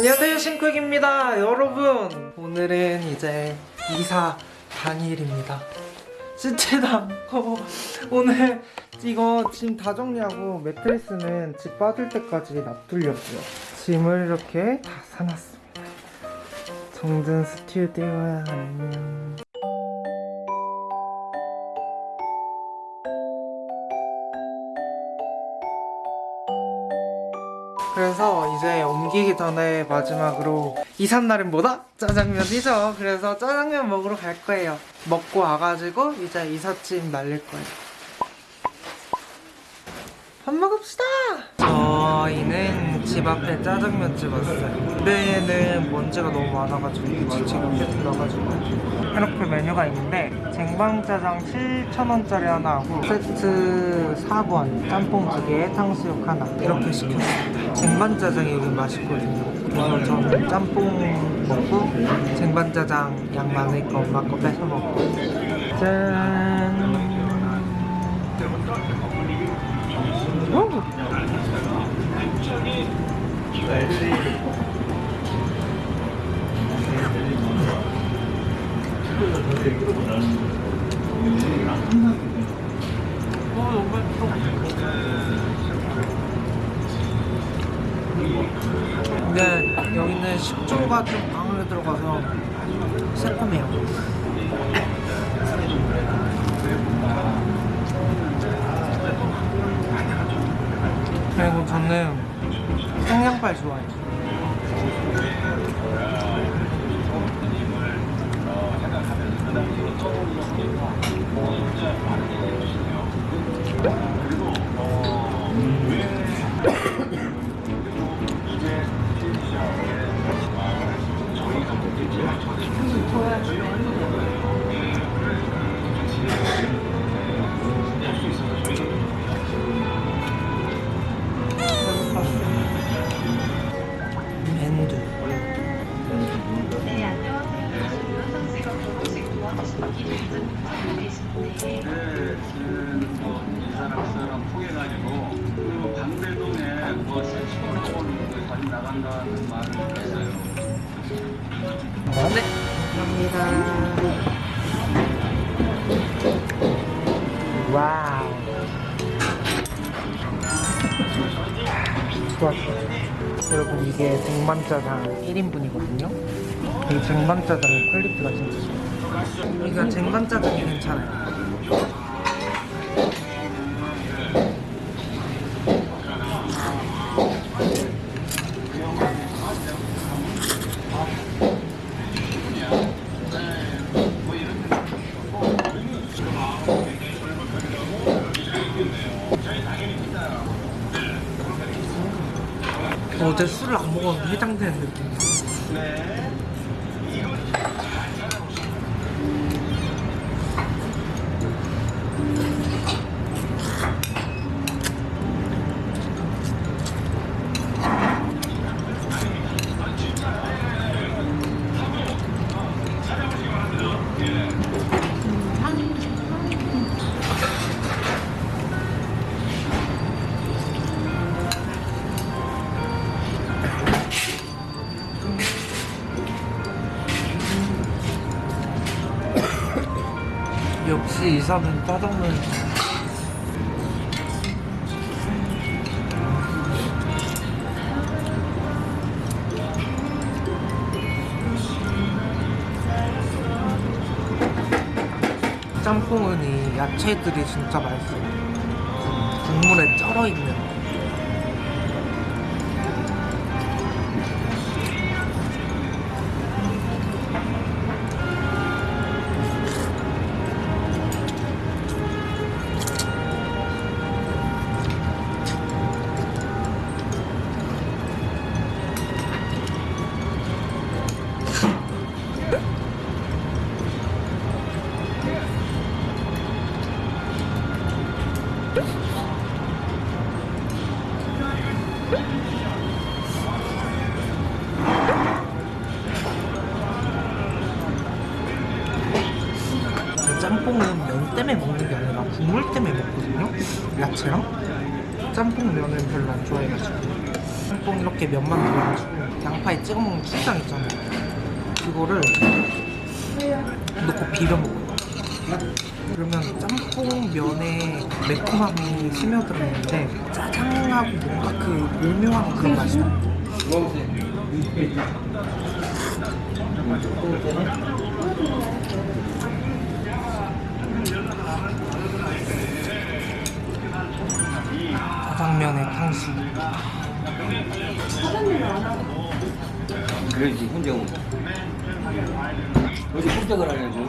안녕하세요 신쿡입니다. 여러분 오늘은 이제 이사 당일입니다. 않고 오늘 이거 짐 다 정리하고 매트리스는 집 빠질 때까지 놔두려고요. 짐을 이렇게 다 사놨습니다. 정든 스튜디오야 안녕 그래서 이제 옮기기 전에 마지막으로 이삿날은 뭐다? 짜장면이죠. 그래서 짜장면 먹으러 갈 거예요. 먹고 와가지고 이제 이삿짐 날릴 거예요. 밥 먹읍시다! 저희는 집 앞에 짜장면집 왔어요. 집에는 먼지가 너무 많아가지고 지치가 계속 나가지고 이렇게 메뉴가 있는데 쟁반짜장 7,000원짜리 하나 하고 세트 4번 짬뽕 2개 탕수육 하나 이렇게 시켰습니다. 쟁반짜장이 여기 맛있거든요. 그래서 저는 짬뽕 먹고 쟁반짜장 양 많을 거 엄마 거 뺏어 먹고. 짠 근데 여기는 식초가 좀 강하게 들어가서 새콤해요. 그리고 저는 생양발 좋 네, 그, 뭐, 이 사람, 그 사람 통해가지고, 그 방배동에 뭐, 세치원학원 그 다니 나간다는 말을 했어요. 네. 감사합니다. 와우. 좋았어. 여러분 이게 쟁반짜장 1인분이거든요. 이 쟁반짜장 의 퀄리티가 진짜 좋아요 이거 쟁반짜장이 괜찮아요. 어제 술을 안 먹었는데 해장되는 느낌 역시 이사는 짜장면 짬뽕은 이 야채들이 진짜 맛있어요. 국물에 쩔어있는 때문에 먹는 게 아니라 국물 때문에 먹거든요 야채랑 짬뽕 면은 별로 안 좋아해가지고 짬뽕 이렇게 면만 넣어가지고 양파에 찍어 먹는 출장 있잖아요. 그거를 넣고 비벼 먹어요. 그러면 짬뽕 면에 매콤함이 스며들었는데 짜장하고 뭔가 그 오묘한 그런 맛이 나요. 짜장면의 향수. 그러지 혼자 오면 어디 꼼짝을 안 해도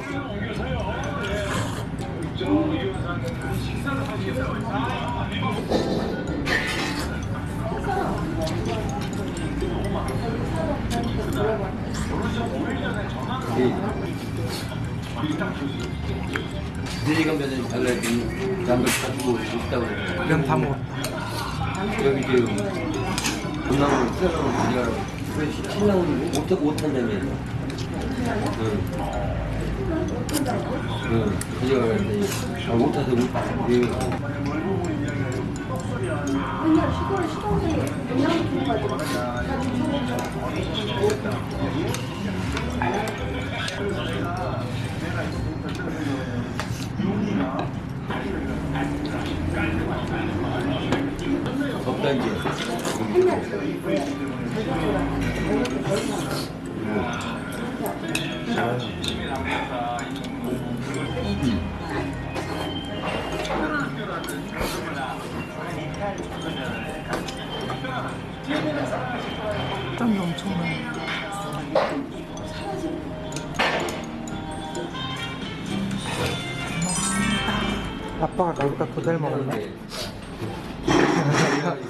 내리가면은 달라진 장을 가지고 있다고 그래. 면다 먹었다. 여기 지금 수영으로 가져가라고 그래 신랑은 못, 못한다며 응. 응, 가져가라 했더니 아, 못해서 못 예. 덥다 이제 땀이 엄청 나요. 아빠가 거기다 도달 먹었네.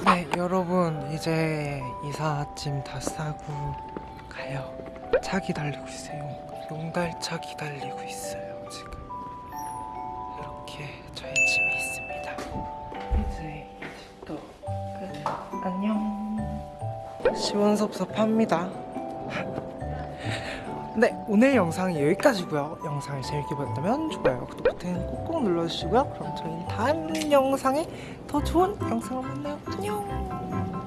네, 여러분 이제 이삿짐 다 싸고 가요. 차 기다리고 있어요. 용달차 기다리고 있어요. 지금 이렇게 저희 짐이 있습니다. 이제 집도 끝. 안녕. 시원섭섭합니다. 네, 오늘 영상이 여기까지고요. 영상을 재밌게 보셨다면 좋아요, 구독 버튼 꼭꼭 눌러주시고요. 그럼 저희는 다음 영상에 더 좋은 영상으로 만나요. 안녕.